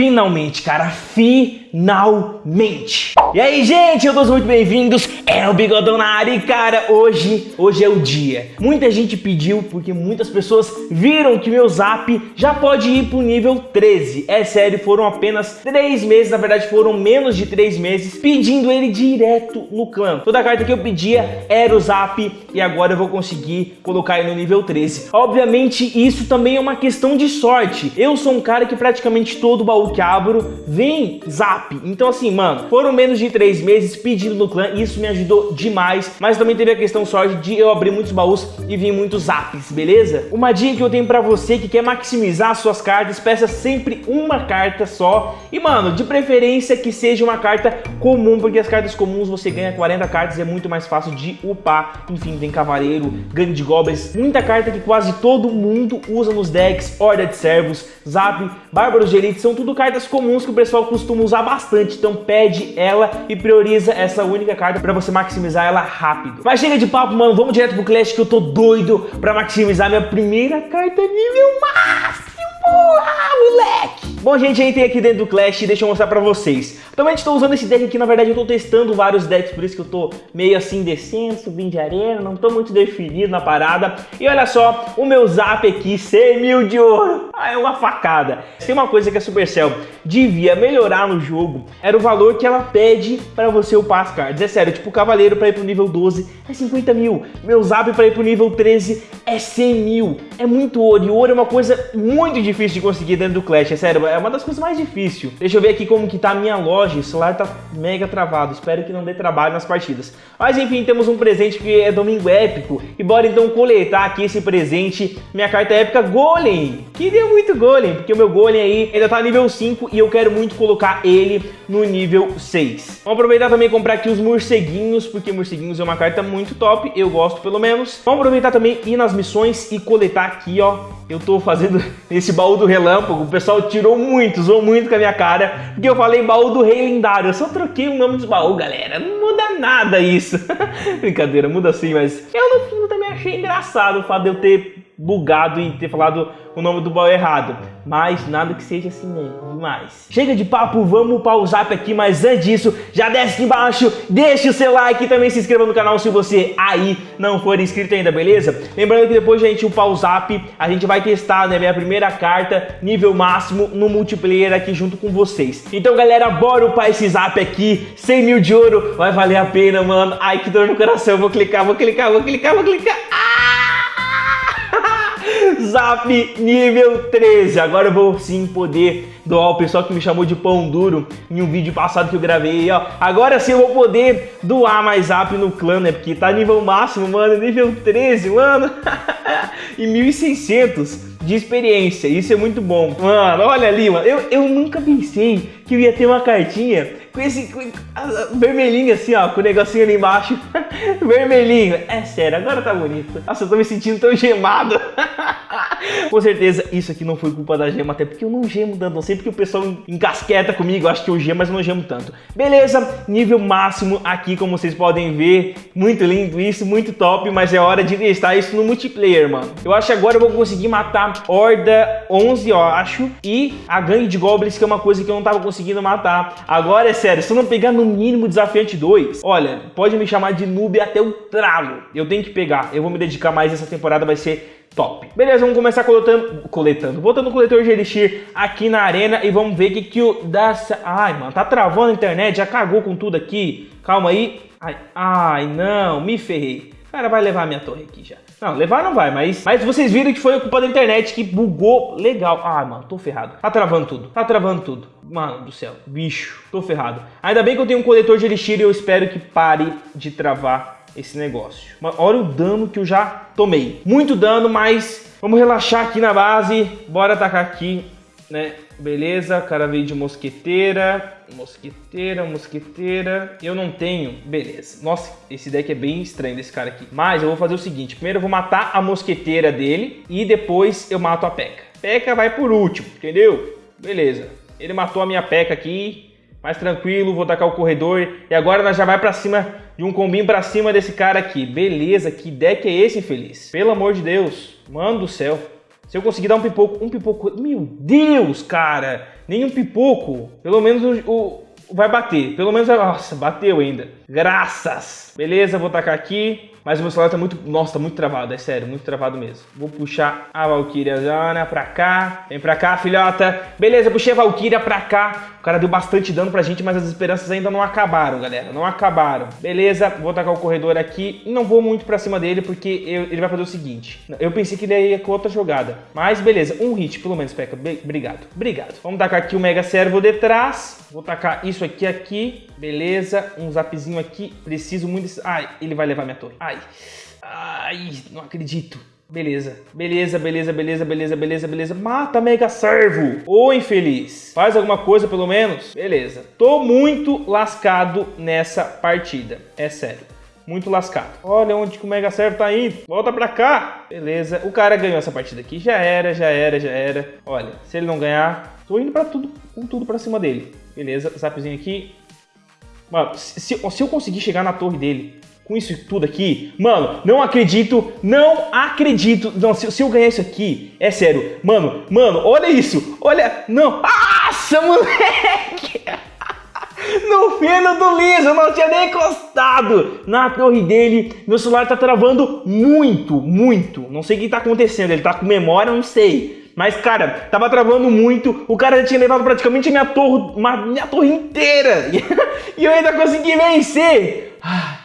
Finalmente, cara, finalmente! E aí, gente, todos muito bem-vindos, é o Bigodão na área e, cara, hoje, hoje é o dia. Muita gente pediu, porque muitas pessoas viram que meu Zap já pode ir pro nível 13. É sério, foram apenas 3 meses, na verdade foram menos de 3 meses, pedindo ele direto no clã. Toda carta que eu pedia era o Zap e agora eu vou conseguir colocar ele no nível 13. Obviamente, isso também é uma questão de sorte. Eu sou um cara que praticamente todo baú que abro vem Zap. Então assim, mano, foram menos de 3 meses pedindo no clã e isso me ajudou demais. Mas também teve a questão sorte de eu abrir muitos baús e vir muitos Zaps, beleza? Uma dica que eu tenho pra você que quer maximizar suas cartas, peça sempre uma carta só. E mano, de preferência que seja uma carta comum, porque as cartas comuns você ganha 40 cartas e é muito mais fácil de upar. Enfim, tem Cavaleiro, Gangue de Goblins, muita carta que quase todo mundo usa nos decks, Horda de Servos, Zap, Bárbaros de Elite, são tudo cartas comuns que o pessoal costuma usar bastante, então pede ela e prioriza essa única carta pra você maximizar ela rápido. Mas chega de papo, mano, vamos direto pro Clash que eu tô doido pra maximizar minha primeira carta nível máximo! Ah, moleque! Bom, gente, entrei aqui dentro do Clash e deixa eu mostrar pra vocês. Atualmente estou usando esse deck aqui, na verdade eu tô testando vários decks, por isso que eu tô meio assim descendo, subindo de arena, não tô muito definido na parada. E olha só, o meu zap aqui, 100 mil de ouro. Ah, é uma facada. Tem uma coisa que a Supercell devia melhorar no jogo, era o valor que ela pede pra você upar as cards. É sério, tipo, o Cavaleiro pra ir pro nível 12 é 50 mil, meu zap pra ir pro nível 13 é 100 mil. É muito ouro, e ouro é uma coisa muito difícil de conseguir dentro do Clash, é sério, é uma das coisas mais difíceis. Deixa eu ver aqui como que tá a minha loja, o celular tá mega travado, espero que não dê trabalho nas partidas. Mas enfim, temos um presente que é domingo épico, e bora então coletar aqui esse presente, minha carta épica Golem. Queria muito Golem, porque o meu Golem aí ainda tá nível 5 e eu quero muito colocar ele no nível 6. Vamos aproveitar também e comprar aqui os morceguinhos, porque morceguinhos é uma carta muito top, eu gosto pelo menos. Vamos aproveitar também ir nas missões e coletar aqui, ó, eu tô fazendo esse baú do relâmpago, o pessoal tirou muito, zoou muito com a minha cara, porque eu falei baú do rei lendário, eu só troquei o nome dos baús, galera, não muda nada isso. Brincadeira, muda sim, mas eu no fim também achei engraçado o fato de eu ter bugado e ter falado o nome do baú errado. Mas nada que seja assim mesmo, demais. Chega de papo, vamos para o zap aqui, mas antes disso, já desce aqui embaixo, deixa o seu like e também se inscreva no canal se você aí não for inscrito ainda, beleza? Lembrando que depois, gente, o pau zap, a gente vai testar, né, minha primeira carta, nível máximo, no multiplayer aqui junto com vocês. Então, galera, bora upar esse zap aqui, 100 mil de ouro, vai valer a pena, mano. Ai, que dor no coração, vou clicar, vou clicar, vou clicar, vou clicar. Zap nível 13. Agora eu vou sim poder doar o pessoal que me chamou de pão duro em um vídeo passado que eu gravei, ó. Agora sim eu vou poder doar mais Zap no clã, né? Porque tá nível máximo, mano, nível 13, mano. e 1600 de experiência, isso é muito bom. Mano, olha ali, mano, eu, eu nunca pensei que eu ia ter uma cartinha com esse com, vermelhinho assim, ó, com o negocinho ali embaixo. vermelhinho. É sério, agora tá bonito. Nossa, eu tô me sentindo tão gemado. com certeza, isso aqui não foi culpa da gema, até porque eu não gemo tanto. Não sei porque o pessoal encasqueta comigo, acho que eu gemo, mas não gemo tanto. Beleza, nível máximo aqui, como vocês podem ver. Muito lindo isso, muito top, mas é hora de testar isso no multiplayer, mano. Eu acho que agora eu vou conseguir matar Horda 11, eu acho, e a gangue de goblins, que é uma coisa que eu não tava conseguindo matar. Agora é sério, se eu não pegar no mínimo desafiante 2, olha, pode me chamar de noob até o tralo. Eu tenho que pegar, eu vou me dedicar mais essa temporada, vai ser top. Beleza, vamos começar coletando, coletando, botando o coletor de elixir aqui na arena e vamos ver o que que o da... Ai, mano, tá travando a internet, já cagou com tudo aqui. Calma aí. Ai, ai não, me ferrei. Cara vai levar a minha torre aqui já. Não, levar não vai, mas, mas vocês viram que foi culpa da internet que bugou legal. Ah, mano, tô ferrado. Tá travando tudo, tá travando tudo. Mano do céu, bicho, tô ferrado. Ainda bem que eu tenho um coletor de elixir e eu espero que pare de travar esse negócio. Mas olha o dano que eu já tomei. Muito dano, mas vamos relaxar aqui na base. Bora atacar aqui, né? Beleza, o cara veio de mosqueteira, mosqueteira, mosqueteira. Eu não tenho, beleza. Nossa, esse deck é bem estranho desse cara aqui. Mas eu vou fazer o seguinte, primeiro eu vou matar a mosqueteira dele e depois eu mato a P.E.K.K.A. P.E.K.K.A vai por último, entendeu? Beleza, ele matou a minha P.E.K.K.A aqui, mais tranquilo, vou tacar o corredor. E agora nós já vai pra cima de um combinho pra cima desse cara aqui. Beleza, que deck é esse, infeliz? Pelo amor de Deus, mano do céu. Se eu conseguir dar um pipoco, um pipoco... Meu Deus, cara! Nenhum pipoco. Pelo menos o, o vai bater. Pelo menos... Nossa, bateu ainda. Graças! Beleza, vou tacar aqui. Mas o meu celular tá muito... Nossa, tá muito travado, é sério, muito travado mesmo. Vou puxar a Valkyria Zana pra cá. Vem pra cá, filhota. Beleza, puxei a Valkyria pra cá. O cara deu bastante dano pra gente, mas as esperanças ainda não acabaram, galera. Não acabaram. Beleza, vou tacar o corredor aqui. Não vou muito pra cima dele, porque ele vai fazer o seguinte. Eu pensei que ele ia com outra jogada. Mas beleza, um hit, pelo menos, Peca. Obrigado, obrigado. Vamos tacar aqui o Mega Servo de trás. Vou tacar isso aqui, aqui. Beleza, um zapzinho aqui. Preciso muito... Desse... Ai, ele vai levar minha torre. Ai, ai, não acredito. Beleza, beleza, beleza, beleza, beleza, beleza, beleza. Mata Mega Servo. Ô infeliz. Faz alguma coisa pelo menos? Beleza. Tô muito lascado nessa partida. É sério. Muito lascado. Olha onde que o Mega Servo tá indo. Volta pra cá. Beleza. O cara ganhou essa partida aqui. Já era, já era, já era. Olha, se ele não ganhar, tô indo pra tudo, com tudo pra cima dele. Beleza. Zapzinho aqui. Mano, se, se eu conseguir chegar na torre dele com isso tudo aqui, mano, não acredito, não acredito. Não, se, se, eu ganhar isso aqui, é sério, mano, mano, olha isso, olha, não, nossa, moleque. No fino do liso, não tinha nem encostado na torre dele. Meu celular tá travando muito, muito. Não sei o que tá acontecendo, ele tá com memória, não sei. Mas, cara, tava travando muito. O cara já tinha levado praticamente minha torre, minha torre inteira. e eu ainda consegui vencer. Ah.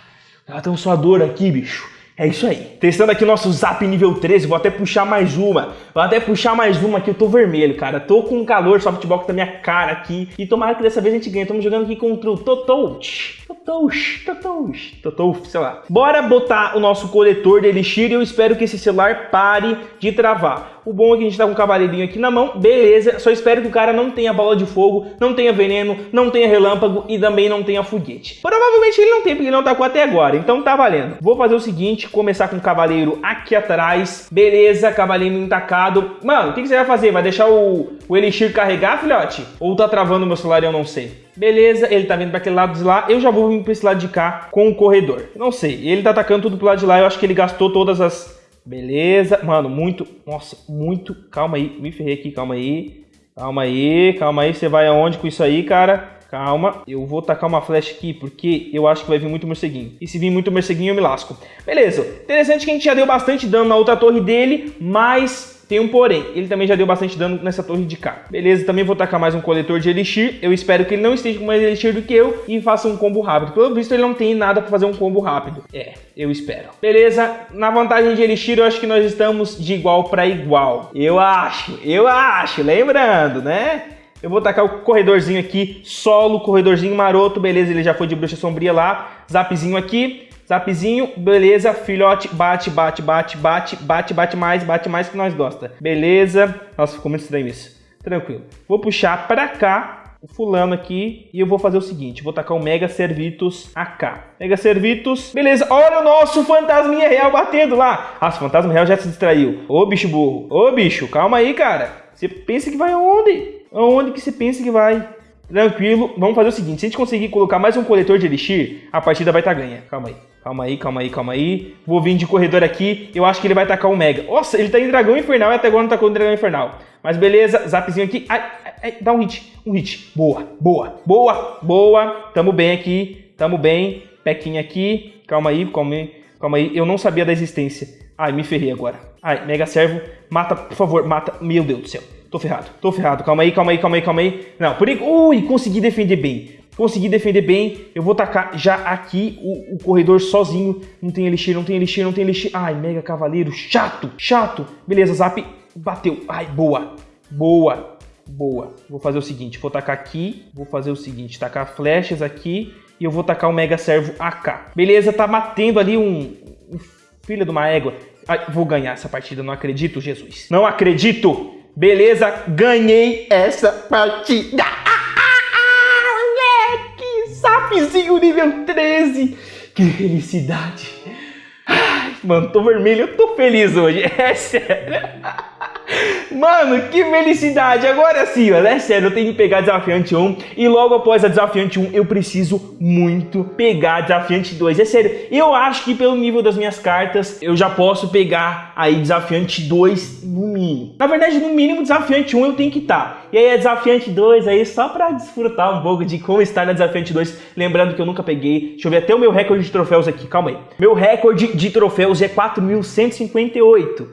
Ela tem um suador aqui, bicho. É isso aí. Testando aqui nosso Zap nível 13, vou até puxar mais uma. Vou até puxar mais uma aqui, eu tô vermelho, cara. Tô com calor, softbox na minha cara aqui. E tomara que dessa vez a gente ganhe. Estamos jogando aqui contra o Totouch. Totouch, Totouch, Totouch, sei lá. Bora botar o nosso coletor de Elixir e eu espero que esse celular pare de travar. O bom é que a gente tá com um cavaleirinho aqui na mão, beleza. Só espero que o cara não tenha bola de fogo, não tenha veneno, não tenha relâmpago e também não tenha foguete. Provavelmente ele não tem, porque ele não tacou até agora, então tá valendo. Vou fazer o seguinte, começar com o cavaleiro aqui atrás. Beleza, cavaleirinho intacado. Mano, o que, que, você vai fazer? Vai deixar o, o Elixir carregar, filhote? Ou tá travando o meu celular e eu não sei? Beleza, ele tá vindo para aquele lado de lá. Eu já vou vir para esse lado de cá com o corredor. Não sei, ele tá atacando tudo pro lado de lá. Eu acho que ele gastou todas as Beleza. Mano, muito... Nossa, muito... Calma aí. Me ferrei aqui. Calma aí. Calma aí. Calma aí. Você vai aonde com isso aí, cara? Calma. Eu vou tacar uma flecha aqui porque eu acho que vai vir muito morceguinho. E se vir muito morceguinho, eu me lasco. Beleza. Interessante que a gente já deu bastante dano na outra torre dele, mas tem um porém, ele também já deu bastante dano nessa torre de cá. Beleza, também vou tacar mais um coletor de elixir. Eu espero que ele não esteja com mais elixir do que eu e faça um combo rápido. Pelo visto, ele não tem nada para fazer um combo rápido. É, eu espero. Beleza, na vantagem de elixir, eu acho que nós estamos de igual para igual. Eu acho, eu acho. Lembrando, né? Eu vou tacar o corredorzinho aqui, solo, corredorzinho maroto, beleza, ele já foi de bruxa sombria lá, zapzinho aqui, Zapzinho, beleza, filhote, bate, bate, bate, bate, bate, bate mais, bate mais que nós gosta. Beleza. Nossa, ficou muito estranho isso. Tranquilo. Vou puxar pra cá o fulano aqui e eu vou fazer o seguinte, vou tacar o Mega Servitus AK. Mega Servitus, beleza, olha o nosso fantasminha real batendo lá. Ah, o fantasma real já se distraiu. Ô, bicho burro, ô, bicho, calma aí, cara. Você pensa que vai aonde? Aonde que você pensa que vai? Tranquilo, vamos fazer o seguinte, se a gente conseguir colocar mais um coletor de Elixir, a partida vai estar tá ganha. Calma aí. Calma aí, calma aí, calma aí. Vou vir de corredor aqui. Eu acho que ele vai tacar o Mega. Nossa, ele tá em Dragão Infernal e até agora não tacou no Dragão Infernal. Mas beleza, zapzinho aqui. Ai, ai, ai, dá um hit. Um hit. Boa, boa, boa, boa. Tamo bem aqui. Tamo bem. Pequinha aqui. Calma aí, calma aí. Calma aí. Eu não sabia da existência. Ai, me ferrei agora. Ai, Mega Servo. Mata, por favor, mata. Meu Deus do céu. Tô ferrado, tô ferrado. Calma aí, calma aí, calma aí, calma aí. Não, por enquanto. Ui, consegui defender bem. Consegui defender bem. Eu vou tacar já aqui o, o, corredor sozinho. Não tem elixir, não tem elixir, não tem elixir. Ai, mega cavaleiro. Chato, chato. Beleza, zap. Bateu. Ai, boa. Boa. Boa. Vou fazer o seguinte. Vou tacar aqui. Vou fazer o seguinte. Tacar flechas aqui. E eu vou tacar o mega servo AK. Beleza, tá batendo ali um, um filho de uma égua. Ai, vou ganhar essa partida. Não acredito, Jesus. Não acredito. Beleza, ganhei essa partida. Zapzinho nível 13. Que felicidade. Ai, mano, tô vermelho, eu tô feliz hoje. É sério. Mano, que felicidade! Agora sim, olha, é sério, eu tenho que pegar desafiante 1 e logo após a desafiante 1 eu preciso muito pegar desafiante 2. É sério, eu acho que pelo nível das minhas cartas eu já posso pegar aí desafiante 2 no mínimo. Na verdade, no mínimo desafiante 1 eu tenho que estar. Tá. E aí desafiante 2 aí só pra desfrutar um pouco de como está na desafiante 2. Lembrando que eu nunca peguei. Deixa eu ver até o meu recorde de troféus aqui, calma aí. Meu recorde de troféus é 4.158.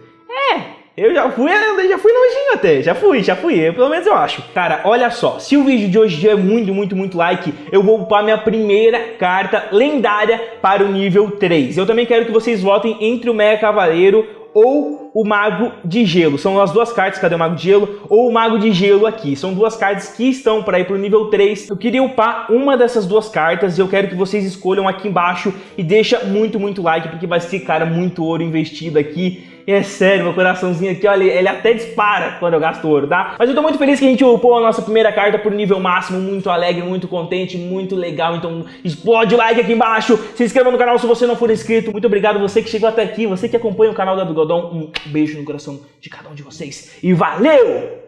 É, eu já fui, eu já fui nojinho até, já fui, já fui, eu, pelo menos eu acho. Cara, olha só, se o vídeo de hoje tiver muito, muito, muito like, eu vou upar minha primeira carta lendária para o nível 3. Eu também quero que vocês votem entre o Mega Cavaleiro ou o Mago de Gelo. São as duas cartas, cadê o Mago de Gelo? Ou o Mago de Gelo aqui. São duas cartas que estão para ir para o nível 3. Eu queria upar uma dessas duas cartas e eu quero que vocês escolham aqui embaixo e deixa muito, muito like, porque vai ser, cara, muito ouro investido aqui é sério, meu coraçãozinho aqui, olha, ele até dispara quando eu gasto ouro, tá? Mas eu tô muito feliz que a gente upou a nossa primeira carta por nível máximo, muito alegre, muito contente, muito legal. Então explode o like aqui embaixo, se inscreva no canal se você não for inscrito. Muito obrigado você que chegou até aqui, você que acompanha o canal da Bigodon. Um beijo no coração de cada um de vocês e valeu!